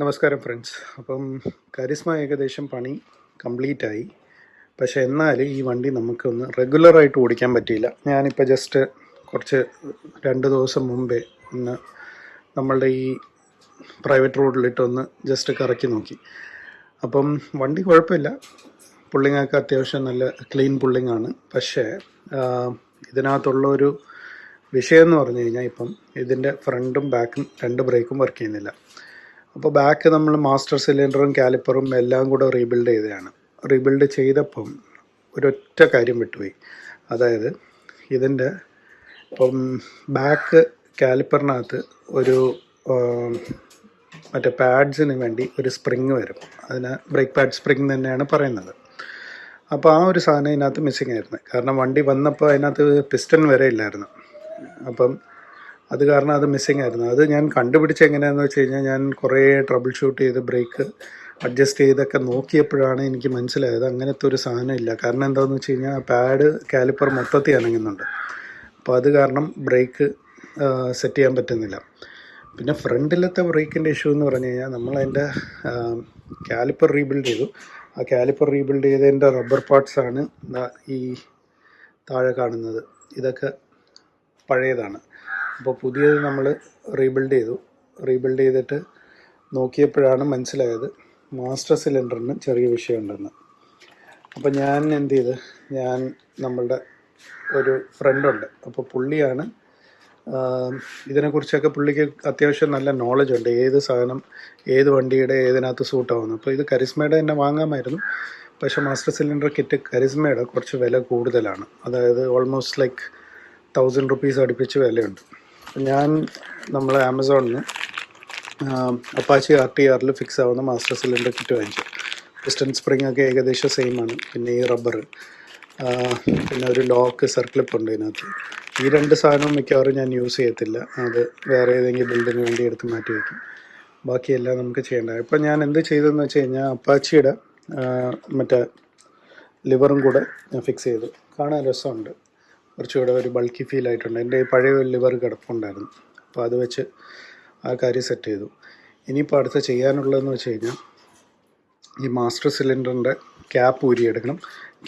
നമസ്കാരം ഫ്രണ്ട്സ് അപ്പം കരിസ്മ ഏകദേശം പണി കംപ്ലീറ്റ് ആയി പക്ഷേ എന്നാൽ ഈ വണ്ടി നമുക്കൊന്ന് റെഗുലറായിട്ട് ഓടിക്കാൻ പറ്റിയില്ല. ഞാനിപ്പോൾ ജസ്റ്റ് കുറച്ച് രണ്ട് ദിവസം മുമ്പേ ഒന്ന് നമ്മളുടെ ഈ പ്രൈവറ്റ് റോഡിലിട്ടൊന്ന് ജസ്റ്റ് കറക്കി നോക്കി. അപ്പം വണ്ടി കുഴപ്പമില്ല. പുള്ളിങ്ങൊക്കെ അത്യാവശ്യം നല്ല ക്ലീൻ പുള്ളിങ്ങാണ്. പക്ഷേ ഇതിനകത്തുള്ള ഒരു വിഷയം എന്ന് പറഞ്ഞു കഴിഞ്ഞാൽ ഇപ്പം ഇതിന്റെ ഫ്രണ്ടും ബാക്കും രണ്ട് ബ്രേക്കും വർക്ക് ചെയ്യുന്നില്ല. അപ്പോൾ ബാക്ക് നമ്മൾ മാസ്റ്റർ സിലിണ്ടറും കാലിപ്പറും എല്ലാം കൂടെ റീബിൽഡ് ചെയ്തതാണ്. റീബിൽഡ് ചെയ്തപ്പം ഒരൊറ്റ കാര്യം വിട്ടുപോയി. അതായത് ഇതിന്റെ ഇപ്പം ബാക്ക് കാലിപ്പറിനകത്ത് ഒരു മറ്റേ പാഡ്സിന് വേണ്ടി ഒരു സ്പ്രിങ് വരും. അതിന് ബ്രേക്ക് പാഡ് സ്പ്രിങ് തന്നെയാണ് പറയുന്നത്. അപ്പോൾ ആ ഒരു സാധനം ഇതിനകത്ത് മിസ്സിങ് ആയിരുന്നു. കാരണം വണ്ടി വന്നപ്പോൾ അതിനകത്ത് പിസ്റ്റൺ വരെ ഇല്ലായിരുന്നു. അപ്പം അത് കാരണം അത് മിസ്സിങ് ആയിരുന്നു. അത് ഞാൻ കണ്ടുപിടിച്ച് എങ്ങനെയാണെന്ന് വെച്ച് കഴിഞ്ഞാൽ ഞാൻ കുറേ ട്രബിൾ ഷൂട്ട് ചെയ്ത് ബ്രേക്ക് അഡ്ജസ്റ്റ് ചെയ്തൊക്കെ നോക്കിയപ്പോഴാണ് എനിക്ക് മനസ്സിലായത് അങ്ങനത്തെ ഒരു സാധനം ഇല്ല. കാരണം എന്താണെന്ന് വെച്ച് കഴിഞ്ഞാൽ പാഡ് കാലിപ്പർ മൊത്തത്തിൽ അനങ്ങുന്നുണ്ട്. അപ്പോൾ അത് കാരണം ബ്രേക്ക് സെറ്റ് ചെയ്യാൻ പറ്റുന്നില്ല. പിന്നെ ഫ്രണ്ടിലത്തെ ബ്രേക്കിന്റെ ഇഷ്യൂ എന്ന് പറഞ്ഞു കഴിഞ്ഞാൽ നമ്മളതിന്റെ കാലിപ്പർ റീബിൽഡ് ചെയ്തു. ആ കാലിപ്പർ റീബിൽഡ് ചെയ്തതിന്റെ റബ്ബർ പാർട്സ് ആണ് ഈ താഴെ കാണുന്നത്. ഇതൊക്കെ പഴയതാണ്. അപ്പോൾ പുതിയത് നമ്മൾ റീബിൽഡ് ചെയ്തു. റീബിൽഡ് ചെയ്തിട്ട് നോക്കിയപ്പോഴാണ് മനസ്സിലായത് മാസ്റ്റർ സിലിണ്ടറിന് ചെറിയ വിഷയമുണ്ടെന്ന്. അപ്പോൾ ഞാൻ എന്ത് ചെയ്ത് ഞാൻ നമ്മളുടെ ഒരു ഫ്രണ്ടുണ്ട് അപ്പോൾ പുള്ളിയാണ് ഇതിനെക്കുറിച്ചൊക്കെ പുള്ളിക്ക് അത്യാവശ്യം നല്ല നോളജ് ഉണ്ട് ഏത് സാധനം ഏത് വണ്ടിയുടെ ഏതിനകത്ത് സൂട്ടാവുന്നു അപ്പോൾ ഇത് കരിസ്മയുടെ തന്നെ വാങ്ങാമായിരുന്നു. പക്ഷേ മാസ്റ്റർ സിലിണ്ടർ കിറ്റ് കരിസ്മയുടെ കുറച്ച് വില കൂടുതലാണ്. അതായത് ഓൾമോസ്റ്റ് ലൈക്ക് തൗസൻഡ് റുപ്പീസ് അടുപ്പിച്ച് വിലയുണ്ട്. ഞാൻ നമ്മൾ ആമസോണിൽ അപ്പാച്ചി ആർ ടി ആറിൽ ഫിക്സ് ആവുന്ന മാസ്റ്റർ സിലിണ്ടർ കിറ്റ് വാങ്ങിച്ചു. പിസ്റ്റൺ സ്പ്രിംഗ് ഒക്കെ ഏകദേശം സെയിം ആണ്. പിന്നെ ഈ റബ്ബർ പിന്നെ ഒരു ലോക്ക് സർക്ലിപ്പ് ഉണ്ട് ഇതിനകത്ത്. ഈ രണ്ട് സാധനവും മിക്കവാറും ഞാൻ യൂസ് ചെയ്യത്തില്ല. അത് വേറെ ഏതെങ്കിലും ബിൽഡിന് വേണ്ടി എടുത്ത് മാറ്റി വയ്ക്കും ബാക്കിയെല്ലാം നമുക്ക് ചെയ്യേണ്ട. ഇപ്പം ഞാൻ എന്ത് ചെയ്തതെന്ന് വെച്ച് കഴിഞ്ഞാൽ അപ്പാച്ചിയുടെ മറ്റേ ലിവറും കൂടെ ഞാൻ ഫിക്സ് ചെയ്തു. കാണാൻ രസമുണ്ട്. കുറച്ചുകൂടെ ഒരു ബൾക്കി ഫീൽ ആയിട്ടുണ്ട്. എന്റെ പഴയ ലിവർ കിടപ്പുണ്ടായിരുന്നു. അപ്പോൾ അത് വെച്ച് ആ കാര്യം സെറ്റ് ചെയ്തു. ഇനിയിപ്പോൾ അടുത്ത ചെയ്യാനുള്ളതെന്ന് വെച്ച് കഴിഞ്ഞാൽ ഈ മാസ്റ്റർ സിലിണ്ടറിന്റെ ക്യാപ്പ് ഊരിയെടുക്കണം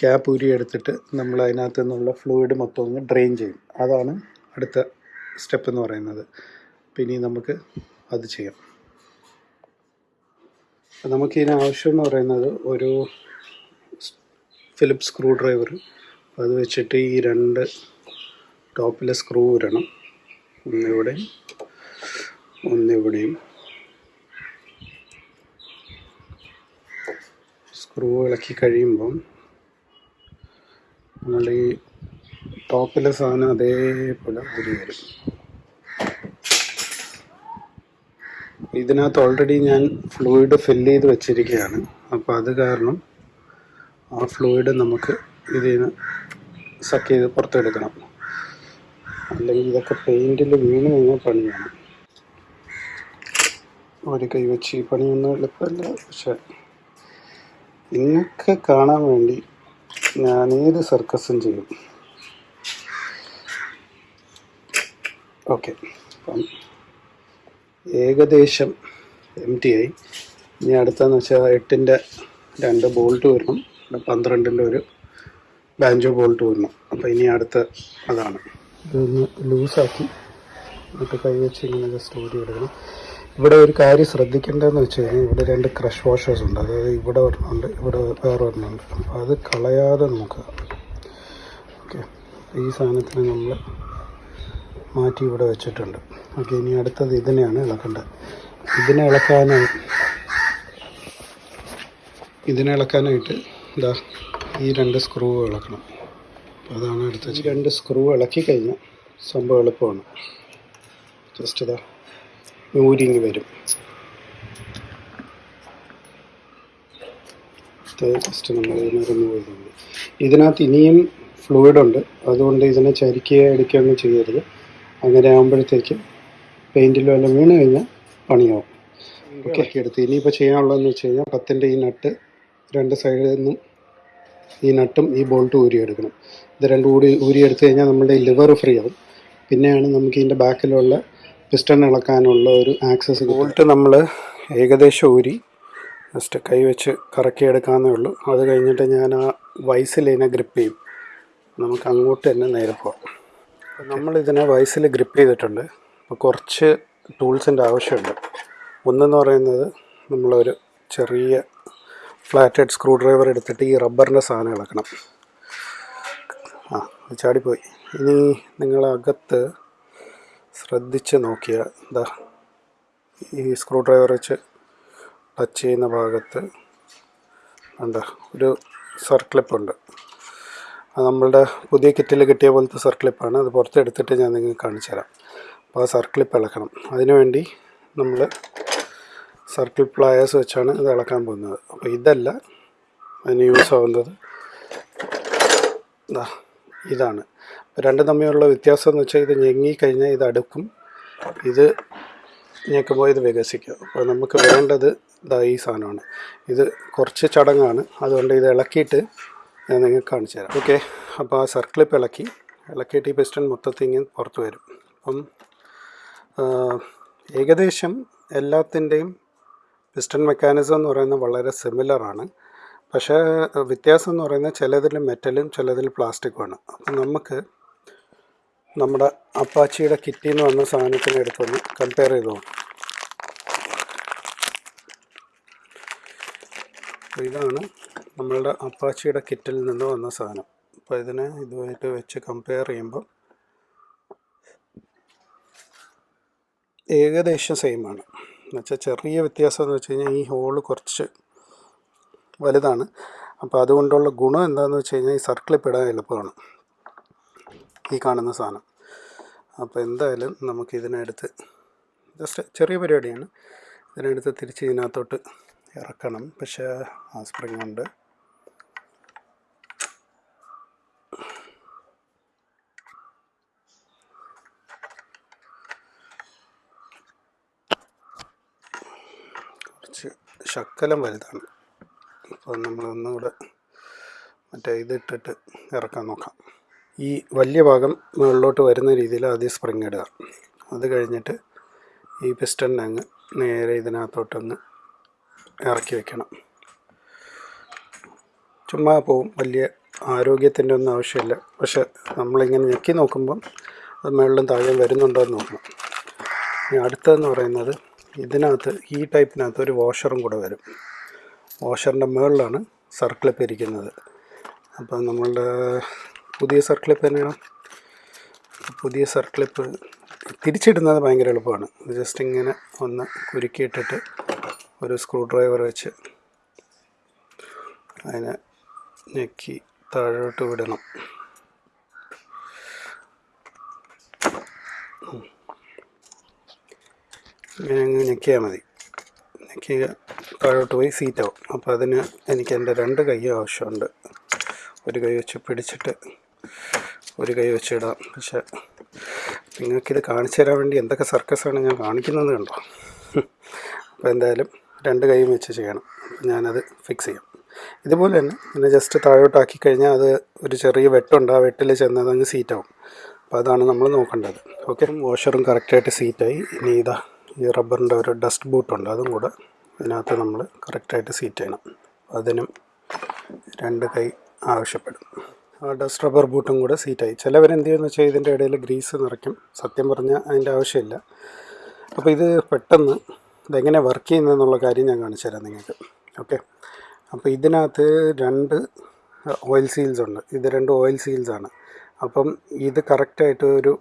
ക്യാപ്പ് ഊരിയെടുത്തിട്ട് നമ്മൾ അതിനകത്ത് നിന്നുള്ള ഫ്ലൂയിഡ് മൊത്തം ഒന്ന് ഡ്രെയിൻ ചെയ്യും. അതാണ് അടുത്ത സ്റ്റെപ്പ് എന്ന് പറയുന്നത്. പിന്നെ നമുക്ക് അത് ചെയ്യാം. അപ്പോൾ നമുക്ക് ഇതിന് ആവശ്യം എന്ന് പറയുന്നത് ഒരു ഫിലിപ്പ് സ്ക്രൂ ഡ്രൈവർ അത് വെച്ചിട്ട് ഈ രണ്ട് ടോപ്പിലെ സ്ക്രൂ ഇടണം. ഒന്നിവിടെയും ഒന്നിവിടെയും. സ്ക്രൂ ഇളക്കി കഴിയുമ്പം നമ്മളുടെ ഈ ടോപ്പിലെ സാധനം അതേപോലെ ഊരി വരും. ഇതിനകത്ത് ഓൾറെഡി ഞാൻ ഫ്ലൂയിഡ് ഫില്ല് ചെയ്ത് വെച്ചിരിക്കുകയാണ്. അപ്പോൾ അത് കാരണം ആ ഫ്ലൂയിഡ് നമുക്ക് ഇതിൽ നിന്ന് സക്ക് ചെയ്ത് പുറത്തെടുക്കണം. അല്ലെങ്കിൽ ഇതൊക്കെ പെയിന്റിൽ വീണ് കഴിഞ്ഞാൽ പണിയാണ്. ഒരു കൈ വെച്ച് ഈ പണിയൊന്നും എളുപ്പമല്ല. പക്ഷെ നിങ്ങൾക്ക് കാണാൻ വേണ്ടി ഞാൻ ഏത് സർക്കസും ചെയ്യും. ഓക്കെ അപ്പം ഏകദേശം എം ടി ആയി. ഇനി അടുത്തെന്ന് വെച്ചാൽ എട്ടിന്റെ രണ്ട് ബോൾട്ട് വരണം. പന്ത്രണ്ടിന്റെ ഒരു ബാഞ്ചോ ബോൾട്ട് വന്നു. അപ്പോൾ ഇനി അടുത്ത അതാണ്. ഇതൊന്ന് ലൂസാക്കി. എന്നിട്ട് കൈ വെച്ച് ഇങ്ങനെ ജസ്റ്റ് ഊരി എടുക്കണം. ഇവിടെ ഒരു കാര്യം ശ്രദ്ധിക്കേണ്ടതെന്ന് വെച്ച് കഴിഞ്ഞാൽ ഇവിടെ രണ്ട് ക്രഷ് വാഷേഴ്സ് ഉണ്ട്. അതായത് ഇവിടെ ഒരെണ്ണമുണ്ട് ഇവിടെ വേറെ ഒരെണ്ണമുണ്ട് അപ്പോൾ അത് കളയാതെ നോക്കുക ഓക്കെ. ഈ സാധനത്തിന് നമ്മൾ മാറ്റി ഇവിടെ വെച്ചിട്ടുണ്ട്. ഓക്കെ ഇനി അടുത്തത് ഇതിനെയാണ് ഇളക്കേണ്ടത്. ഇതിനെ ഇളക്കാനായി ഇതിനെ ഇളക്കാനായിട്ട് ഇതാ ഈ രണ്ട് സ്ക്രൂ ഇളക്കണം. അതാണ് അടുത്ത രണ്ട് സ്ക്രൂ ഇളക്കി കഴിഞ്ഞാൽ സംഭവം എളുപ്പമാണ്. ജസ്റ്റ് ഇതാ ഊരിങ്ങി വരും. ജസ്റ്റ് നമ്മൾ ഇതിനെ റിമൂവ് ചെയ്തുകൊണ്ട് ഇതിനകത്ത് ഇനിയും ഫ്ലൂയിഡ് ഉണ്ട്. അതുകൊണ്ട് ഇതിനെ ചരിക്കുക എടുക്കുകയൊന്നും ചെയ്യരുത്. അങ്ങനെ ആകുമ്പോഴത്തേക്ക് പെയിന്റിലോ എല്ലാം വീണ് കഴിഞ്ഞാൽ പണിയാവും. ഓക്കെ എടുത്ത് ഇനിയിപ്പോൾ ചെയ്യാനുള്ളതെന്ന് വെച്ച് കഴിഞ്ഞാൽ പത്തിന്റെ ഈ നട്ട് രണ്ട് സൈഡിൽ നിന്നും ഈ നട്ടും ഈ ബോൾട്ടും ഊരിയെടുക്കണം. ഇത് രണ്ടും കൂടി ഊരിയെടുത്ത് കഴിഞ്ഞാൽ നമ്മുടെ ലിവർ ഫ്രീ ആവും. പിന്നെയാണ് നമുക്ക് ഇതിന്റെ ബാക്കിലുള്ള പിസ്റ്റൺ ഇളക്കാനുള്ള ഒരു ആക്സസ് ബോൾട്ട് നമ്മൾ ഏകദേശം ഊരി ജസ്റ്റ് കൈവച്ച് വെച്ച് കറക്കിയെടുക്കാവുന്നേ ഉള്ളൂ. അത് കഴിഞ്ഞിട്ട് ഞാൻ ആ വയസ്സിലിനെ ഗ്രിപ്പ് ചെയ്യും. നമുക്ക് അങ്ങോട്ട് തന്നെ നേരെ പോകാം നമ്മളിതിനെ വയസ്സിൽ ഗ്രിപ്പ് ചെയ്തിട്ടുണ്ട്. അപ്പോൾ കുറച്ച് ടൂൾസിന്റെ ആവശ്യമുണ്ട്. ഒന്നെന്ന് പറയുന്നത് നമ്മളൊരു ചെറിയ ഫ്ലാറ്റ് ഹെഡ് സ്ക്രൂ ഡ്രൈവർ എടുത്തിട്ട് ഈ റബ്ബറിന്റെ സാധനം ഇളക്കണം. ആ അത് ചാടിപ്പോയി. ഇനി നിങ്ങളകത്ത് ശ്രദ്ധിച്ച് നോക്കിയാൽ എന്താ ഈ സ്ക്രൂ ഡ്രൈവർ വെച്ച് ടച്ച് ചെയ്യുന്ന ഭാഗത്ത് എന്താ ഒരു സർക്ലിപ്പുണ്ട് അത് നമ്മളുടെ പുതിയ കിറ്റിൽ കിട്ടിയ പോലത്തെ സർക്ലിപ്പാണ് അത് പുറത്തെടുത്തിട്ട് ഞാൻ നിങ്ങൾക്ക് കാണിച്ചു തരാം അപ്പോൾ ആ സർക്ലിപ്പ് ഇളക്കണം. അതിനുവേണ്ടി നമ്മൾ സർക്കിൾ പ്ലയേഴ്സ് വെച്ചാണ് ഇത് ഇളക്കാൻ പോകുന്നത്. അപ്പോൾ ഇതല്ല അതിന് യൂസ് ആവുന്നത്. ഇതാണ്. രണ്ടും തമ്മിലുള്ള വ്യത്യാസം എന്ന് വെച്ചാൽ ഇത് ഞെങ്ങിക്കഴിഞ്ഞാൽ ഇത് അടുക്കും. ഇത് ഞെക്കുമ്പോൾ ഇത് വികസിക്കും. അപ്പോൾ നമുക്ക് വേണ്ടത് ഇതാ ഈ സാധനമാണ്. ഇത് കുറച്ച് ചടങ്ങാണ്. അതുകൊണ്ട് ഇത് ഇളക്കിയിട്ട് ഞാൻ നിങ്ങൾക്ക് കാണിച്ചു തരാം. ഓക്കെ അപ്പോൾ ആ സർക്കിളിപ്പ് ഇളക്കി. ഇളക്കിയിട്ട് ഈ പിസ്റ്റൺ മൊത്തത്തിൽ ഇങ്ങനെ പുറത്ത് വരും. അപ്പം ഏകദേശം എല്ലാത്തിന്റെയും പിസ്റ്റൺ മെക്കാനിസം എന്ന് പറയുന്നത് വളരെ സിമിലറാണ് പക്ഷേ വ്യത്യാസം എന്ന് പറയുന്നത് ചിലതിൽ മെറ്റലും ചിലതിൽ പ്ലാസ്റ്റിക്കുമാണ് അപ്പം നമുക്ക് നമ്മുടെ അപ്പാച്ചിയുടെ കിറ്റിൽ നിന്ന് വന്ന സാധനത്തിന് എടുത്തൊന്ന് കമ്പയർ ചെയ്ത് നോക്കാം. ഇതാണ് നമ്മളുടെ അപ്പാച്ചിയുടെ കിറ്റിൽ നിന്ന് വന്ന സാധനം. അപ്പോൾ ഇതിനെ ഇതുമായിട്ട് വെച്ച് കമ്പയർ ചെയ്യുമ്പോൾ ഏകദേശം സെയിമാണ് എന്നുവെച്ചാൽ ചെറിയ വ്യത്യാസം എന്ന് വെച്ച് കഴിഞ്ഞാൽ ഈ ഹോൾ കുറച്ച് വലുതാണ്. അപ്പോൾ അതുകൊണ്ടുള്ള ഗുണം എന്താണെന്ന് വെച്ച് കഴിഞ്ഞാൽ ഈ സർക്കിളിൽ പെടാൻ എളുപ്പമാണ്. ഈ കാണുന്ന സാധനം. അപ്പോൾ എന്തായാലും നമുക്ക് ഇതിനടുത്ത് ജസ്റ്റ് ചെറിയ പരിപാടിയാണ്. ഇതിനടുത്ത് തിരിച്ച് ഇതിനകത്തോട്ട് ഇറക്കണം. പക്ഷേ ആ സ്പ്രിങ് ഉണ്ട് കുറച്ച് ശക്കലം വലുതാണ്. അപ്പോൾ നമ്മൾ ഒന്നുകൂടെ മറ്റേ ഇതിട്ടിട്ട് ഇറക്കാൻ നോക്കാം. ഈ വലിയ ഭാഗം മുകളിലോട്ട് വരുന്ന രീതിയിൽ ആദ്യം സ്പ്രിങ് ഇടുക. അത് കഴിഞ്ഞിട്ട് ഈ പിസ്റ്റണിനെ അങ്ങ് നേരെ ഇതിനകത്തോട്ടൊന്ന് ഇറക്കി വെക്കണം. ചുമ്മാ പോവും. വലിയ ആരോഗ്യത്തിന്റെ ഒന്നും ആവശ്യമില്ല. പക്ഷെ നമ്മളിങ്ങനെ ഞെക്കി നോക്കുമ്പം അത് മുകളിലും താഴെ വരുന്നുണ്ടോ എന്ന് നോക്കണം. ഇനി അടുത്തതെന്ന് പറയുന്നത് ഇതിനകത്ത് ഈ ടൈപ്പിനകത്ത് ഒരു വാഷറും കൂടെ വരും. വാഷറിന്റെ മുകളിലാണ് സർക്കിളിപ്പ് ഇരിക്കുന്നത്. അപ്പം നമ്മളുടെ പുതിയ സർക്കിളിപ്പ് തന്നെയാണ് പുതിയ സർക്കിളിപ്പ് തിരിച്ചിടുന്നത് ഭയങ്കര എളുപ്പമാണ്. ജസ്റ്റ് ഇങ്ങനെ ഒന്ന് കുരുക്കിയിട്ടിട്ട് ഒരു സ്ക്രൂ ഡ്രൈവർ വെച്ച് അതിനെ ഞെക്കി താഴോട്ട് വിടണം. ഇങ്ങനെ അങ്ങ് ഞെക്കിയാൽ മതി. ഞെക്കിയ താഴോട്ട് പോയി സീറ്റാവും അപ്പോൾ അതിന് എനിക്ക് എന്റെ രണ്ട് കൈ ആവശ്യമുണ്ട്. ഒരു കൈ വെച്ച് പിടിച്ചിട്ട് ഒരു കൈ വെച്ച് ഇടാം. പക്ഷെ നിങ്ങൾക്കിത് കാണിച്ചു തരാൻ വേണ്ടി എന്തൊക്കെ സർക്കസാണ് ഞാൻ കാണിക്കുന്നത് കണ്ടോ? അപ്പോൾ എന്തായാലും രണ്ട് കൈയും വെച്ച് ചെയ്യണം. ഞാനത് ഫിക്സ് ചെയ്യാം. ഇതുപോലെ തന്നെ പിന്നെ ജസ്റ്റ് താഴോട്ടാക്കി കഴിഞ്ഞാൽ അത് ഒരു ചെറിയ വെട്ടുണ്ട്. ആ വെട്ടിൽ ചെന്നത് അങ്ങ് സീറ്റാവും അപ്പോൾ അതാണ് നമ്മൾ നോക്കേണ്ടത്. ഓക്കെ വാഷറും കറക്റ്റായിട്ട് സീറ്റായി ഇനി ഇതാ ഈ റബ്ബറിന്റെ ഒരു ഡസ്റ്റ് ബൂട്ടുണ്ട് അതും കൂടെ ഇതിനകത്ത് നമ്മൾ കറക്റ്റായിട്ട് സീറ്റ് ചെയ്യണം. അതിനും രണ്ട് കൈ ആവശ്യപ്പെടും. ആ ഡസ്റ്റ് റബ്ബർ ബൂട്ടും കൂടെ സീറ്റായി ചിലവരെന്ത് ചെയ്യുമെന്ന് വെച്ചാൽ ഇതിന്റെ ഇടയിൽ ഗ്രീസ് നിറയ്ക്കും. സത്യം പറഞ്ഞാൽ അതിന്റെ ആവശ്യമില്ല. അപ്പോൾ ഇത് പെട്ടെന്ന് ഇതെങ്ങനെ വർക്ക് ചെയ്യുന്നതെന്നുള്ള കാര്യം ഞാൻ കാണിച്ചു തരാം നിങ്ങൾക്ക്. ഓക്കെ? അപ്പോൾ ഇതിനകത്ത് രണ്ട് ഓയിൽ സീൽസ് ഉണ്ട്. ഇത് രണ്ട് ഓയിൽ സീൽസാണ് അപ്പം ഇത് കറക്റ്റായിട്ട് ഒരു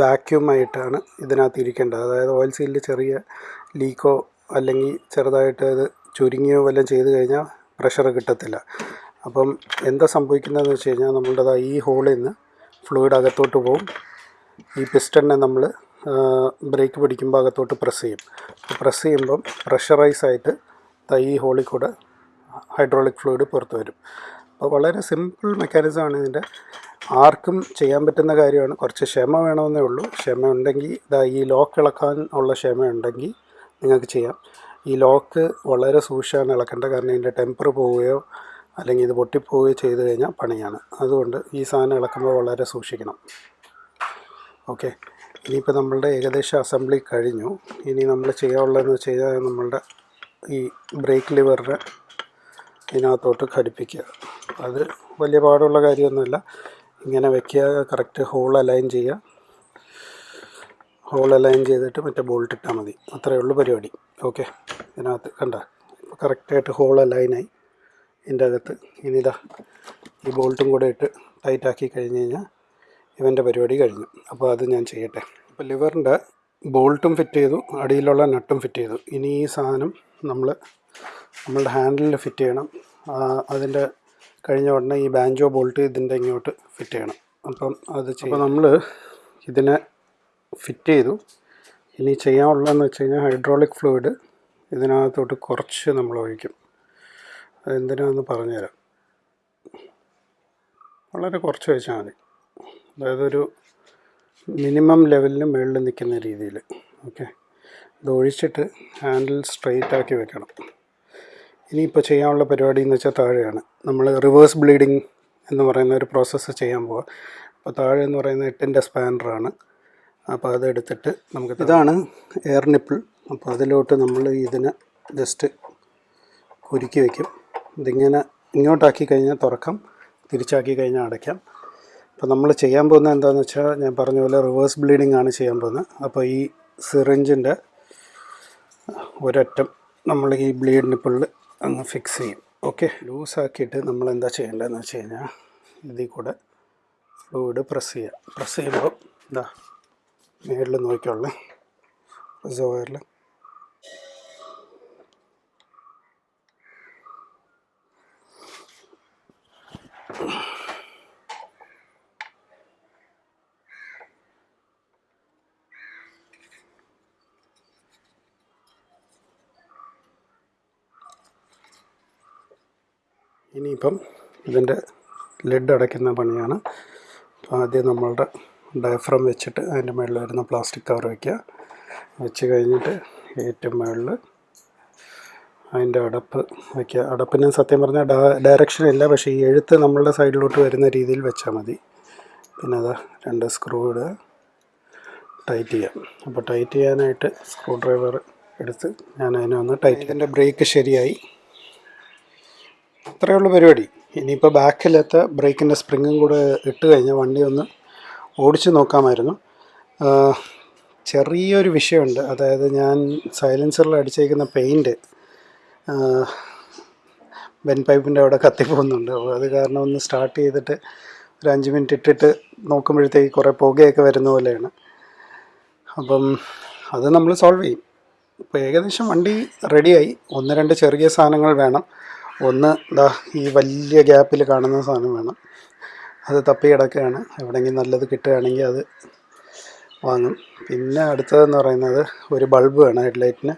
വാക്യൂമായിട്ടാണ് ഇതിനകത്ത് ഇരിക്കേണ്ടത് അതായത് ഓയിൽ സീലിൽ ചെറിയ ലീക്കോ അല്ലെങ്കിൽ ചെറുതായിട്ട് അത് ചുരുങ്ങിയോ വല്ലതും ചെയ്ത് കഴിഞ്ഞാൽ പ്രഷർ കിട്ടത്തില്ല. അപ്പം എന്താ സംഭവിക്കുന്നതെന്ന് വെച്ച് കഴിഞ്ഞാൽ നമ്മളുടെ ഈ ഹോളിൽ നിന്ന് ഫ്ലൂയിഡ് അകത്തോട്ട് പോകും ഈ പിസ്റ്റണിനെ നമ്മൾ ബ്രേക്ക് പിടിക്കുമ്പോൾ അകത്തോട്ട് പ്രസ് ചെയ്യും. പ്രസ് ചെയ്യുമ്പം പ്രഷറൈസ് ആയിട്ട് ഈ ഹോളിൽ കൂടെ ഹൈഡ്രോളിക് ഫ്ലൂയിഡ് പുറത്തു വരും. അപ്പോൾ വളരെ സിമ്പിൾ മെക്കാനിസമാണ് ഇതിന്റെ. ആർക്കും ചെയ്യാൻ പറ്റുന്ന കാര്യമാണ്. കുറച്ച് ക്ഷമ വേണമെന്നേ ഉള്ളൂ. ക്ഷമ ഉണ്ടെങ്കിൽ ഇതാ ഈ ലോക്ക് ഇളക്കാൻ ഉള്ള ക്ഷമ ഉണ്ടെങ്കിൽ നിങ്ങൾക്ക് ചെയ്യാം. ഈ ലോക്ക് വളരെ സൂക്ഷിച്ചാണ് ഇളക്കേണ്ടത്. കാരണം ഇതിന്റെ ടെമ്പർ പോവുകയോ അല്ലെങ്കിൽ ഇത് പൊട്ടിപ്പോവുകയോ ചെയ്ത് കഴിഞ്ഞാൽ പണിയാണ്. അതുകൊണ്ട് ഈ സാധനം ഇളക്കുമ്പോൾ വളരെ സൂക്ഷിക്കണം. ഓക്കെ. ഇനിയിപ്പോൾ നമ്മളുടെ ഏകദേശം അസംബ്ലി കഴിഞ്ഞു. ഇനി നമ്മൾ ചെയ്യാനുള്ളതെന്ന് വെച്ച് കഴിഞ്ഞാൽ നമ്മളുടെ ഈ ബ്രേക്ക് ലിവറിനെ ഇതിനകത്തോട്ട് ഘടിപ്പിക്കുക. അത് വലിയ പാടുള്ള കാര്യമൊന്നുമില്ല. ഇങ്ങനെ വെക്കുക കറക്റ്റ് ഹോൾ അലൈൻ ചെയ്യുക. ഹോൾ അലൈൻ ചെയ്തിട്ട് മറ്റേ ബോൾട്ട് ഇട്ടാൽ മതി. അത്രയേ ഉള്ളൂ പരിപാടി. ഓക്കെ ഇതിനകത്ത് കണ്ട? ഇപ്പോൾ കറക്റ്റായിട്ട് ഹോൾ അലൈനായി ഇതിന്റെ അകത്ത് ഇനി ഇതാ ഈ ബോൾട്ടും കൂടെ ഇട്ട് ടൈറ്റാക്കി കഴിഞ്ഞ് കഴിഞ്ഞാൽ ഇവന്റെ പരിപാടി കഴിഞ്ഞു. അപ്പോൾ അത് ഞാൻ ചെയ്യട്ടെ. അപ്പോൾ ലിവറിന്റെ ബോൾട്ടും ഫിറ്റ് ചെയ്തു. അടിയിലുള്ള നട്ടും ഫിറ്റ് ചെയ്തു. ഇനി ഈ സാധനം നമ്മൾ നമ്മളുടെ ഹാൻഡിലിൽ ഫിറ്റ് ചെയ്യണം. അതിന്റെ കഴിഞ്ഞ ഉടനെ ഈ ബാഞ്ചോ ബോൾട്ട് ഇതിന്റെ ഇങ്ങോട്ട് ഫിറ്റ് ചെയ്യണം. അപ്പം അത് അപ്പോൾ നമ്മൾ ഇതിനെ ഫിറ്റ് ചെയ്തു. ഇനി ചെയ്യാനുള്ളതെന്ന് വെച്ച് കഴിഞ്ഞാൽ ഹൈഡ്രോളിക് ഫ്ലൂയിഡ് ഇതിനകത്തോട്ട് കുറച്ച് നമ്മൾ ഒഴിക്കും. അതെന്തിനാന്ന് പറഞ്ഞുതരാം. വളരെ കുറച്ച് ഒഴിച്ചാൽ മതി. അതായത് ഒരു മിനിമം ലെവലിന് മുകളിൽ നിൽക്കുന്ന രീതിയിൽ ഓക്കെ ഇത് ഒഴിച്ചിട്ട് ഹാൻഡിൽ സ്ട്രെയിറ്റ് ആക്കി വെക്കണം. ഇനിയിപ്പോൾ ചെയ്യാനുള്ള പരിപാടി എന്ന് വെച്ചാൽ താഴെയാണ്. നമ്മൾ റിവേഴ്സ് ബ്ലീഡിങ് എന്ന് പറയുന്ന ഒരു പ്രോസസ്സ് ചെയ്യാൻ പോവാം. അപ്പോൾ താഴെ എന്ന് പറയുന്ന എട്ടിന്റെ സ്പാനറാണ് അപ്പോൾ അതെടുത്തിട്ട് നമുക്ക് ഇതാണ് എയർ നിപ്പിൾ അപ്പോൾ അതിലോട്ട് നമ്മൾ ഇതിനെ ജസ്റ്റ് കുരുക്കി വയ്ക്കും ഇതിങ്ങനെ ഇങ്ങോട്ടാക്കി കഴിഞ്ഞാൽ തുറക്കാം. തിരിച്ചാക്കി കഴിഞ്ഞാൽ അടയ്ക്കാം. അപ്പോൾ നമ്മൾ ചെയ്യാൻ പോകുന്നത് എന്താണെന്ന് വെച്ചാൽ ഞാൻ പറഞ്ഞ പോലെ റിവേഴ്സ് ബ്ലീഡിംഗ് ആണ് ചെയ്യാൻ പോകുന്നത്. അപ്പോൾ ഈ സിറിഞ്ചിന്റെ ഒരറ്റം നമ്മൾ ഈ ബ്ലീഡ് നിപ്പിളിൽ അങ്ങ് ഫിക്സ് ചെയ്യും. ഓക്കെ ലൂസാക്കിയിട്ട് നമ്മൾ എന്താ ചെയ്യേണ്ടതെന്ന് വെച്ച് കഴിഞ്ഞാൽ ഇതിൽ കൂടെ ഫ്ലൂയിഡ് പ്രസ് ചെയ്യുക. പ്രസ് ചെയ്യുമ്പോൾ എന്താ മേളിൽ നോക്കിയുള്ള റിസർവയറിൽ ഇനിയിപ്പം ഇതിന്റെ ലെഡ് അടയ്ക്കുന്ന പണിയാണ്. അപ്പോൾ ആദ്യം നമ്മളുടെ ഡയഫ്രം വെച്ചിട്ട് അതിന്റെ മുകളിൽ വരുന്ന പ്ലാസ്റ്റിക് കവർ വയ്ക്കുക വെച്ച് കഴിഞ്ഞിട്ട് ഏറ്റവും മുകളിൽ അതിന്റെ അടപ്പ് വയ്ക്കുക അടപ്പിന് സത്യം പറഞ്ഞാൽ ഡയറക്ഷൻ ഇല്ല. പക്ഷേ ഈ എഴുത്ത് നമ്മളുടെ സൈഡിലോട്ട് വരുന്ന രീതിയിൽ വെച്ചാൽ മതി. പിന്നെ അതാ രണ്ട് സ്ക്രൂ ഇടുക. ടൈറ്റ് ചെയ്യാം. അപ്പോൾ ടൈറ്റ് ചെയ്യാനായിട്ട് സ്ക്രൂ ഡ്രൈവർ എടുത്ത് ഞാൻ അതിനെ ഒന്ന് ടൈറ്റ് ഇതിന്റെ ബ്രേക്ക് ശരിയായി. അത്രയേ ഉള്ളൂ പരിപാടി. ഇനിയിപ്പോൾ ബാക്കിലത്തെ ബ്രേക്കിന്റെ സ്പ്രിങ്ങും കൂടെ ഇട്ട് കഴിഞ്ഞാൽ വണ്ടി ഒന്ന് ഓടിച്ച് നോക്കാമായിരുന്നു. ചെറിയൊരു വിഷയമുണ്ട്. അതായത് ഞാൻ സൈലൻസറിൽ അടിച്ചേക്കുന്ന പെയിന്റ് ബെൻ പൈപ്പിന്റെ അവിടെ കത്തിപ്പോകുന്നുണ്ട്. അപ്പോൾ അത് കാരണം ഒന്ന് സ്റ്റാർട്ട് ചെയ്തിട്ട് ഒരു അഞ്ച് മിനിറ്റ് ഇട്ടിട്ട് നോക്കുമ്പോഴത്തേക്ക് കുറേ പുകയൊക്കെ വരുന്ന പോലെയാണ്. അപ്പം അത് നമ്മൾ സോൾവ് ചെയ്യും. ഇപ്പോൾ ഏകദേശം വണ്ടി റെഡിയായി. ഒന്ന് രണ്ട് ചെറിയ സാധനങ്ങൾ വേണം. ഒന്ന് ദാ ഈ വലിയ ഗ്യാപ്പിൽ കാണുന്ന സാധനം വേണം. അത് തപ്പി കിടക്കുകയാണ്. എവിടെയെങ്കിലും നല്ലത് കിട്ടുകയാണെങ്കിൽ അത് വാങ്ങും. പിന്നെ അടുത്തതെന്ന് പറയുന്നത് ഒരു ബൾബ് വേണം ഹെഡ്ലൈറ്റിന്.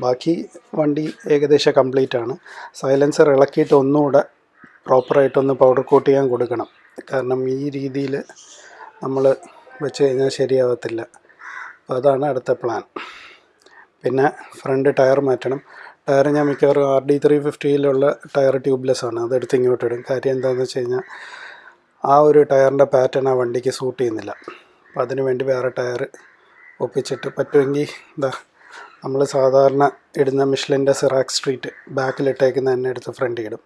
ബാക്കി വണ്ടി ഏകദേശം കംപ്ലീറ്റ് ആണ്. സൈലൻസർ ഇളക്കിയിട്ട് ഒന്നുകൂടെ പ്രോപ്പറായിട്ടൊന്ന് പൗഡർ കോട്ട് ചെയ്യാൻ കൊടുക്കണം. കാരണം ഈ രീതിയിൽ നമ്മൾ വെച്ച് കഴിഞ്ഞാൽ ശരിയാവത്തില്ല. അപ്പോൾ അതാണ് അടുത്ത പ്ലാൻ. പിന്നെ ഫ്രണ്ട് ടയർ മാറ്റണം. ടയർ ഞാൻ മിക്കവാറും ആർ ഡി ത്രീ ഫിഫ്റ്റിയിലുള്ള ടയർ ട്യൂബ്ലെസ് ആണ് അതെടുത്ത് ഇങ്ങോട്ട് ഇടും. കാര്യം എന്താണെന്ന് വെച്ച് കഴിഞ്ഞാൽ ആ ഒരു ടയറിന്റെ പാറ്റേൺ ആ വണ്ടിക്ക് സൂട്ട് ചെയ്യുന്നില്ല. അപ്പോൾ അതിന് വേണ്ടി വേറെ ടയർ ഒപ്പിച്ചിട്ട് പറ്റുമെങ്കിൽ എന്താ നമ്മൾ സാധാരണ ഇടുന്ന മിഷ്ലിന്റെ സിറാക്സ് സ്ട്രീറ്റ് ബാക്കിലിട്ടേക്കുന്ന തന്നെ എടുത്ത് ഫ്രണ്ടിൽ ഇടും.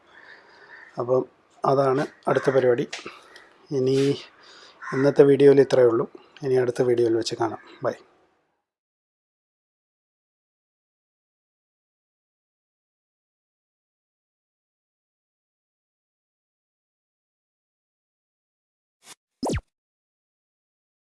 അപ്പം അതാണ് അടുത്ത പരിപാടി. ഇനി ഇന്നത്തെ വീഡിയോയിൽ ഇത്രയേ ഉള്ളൂ. ഇനി അടുത്ത വീഡിയോയിൽ വെച്ച് കാണാം. ബൈ.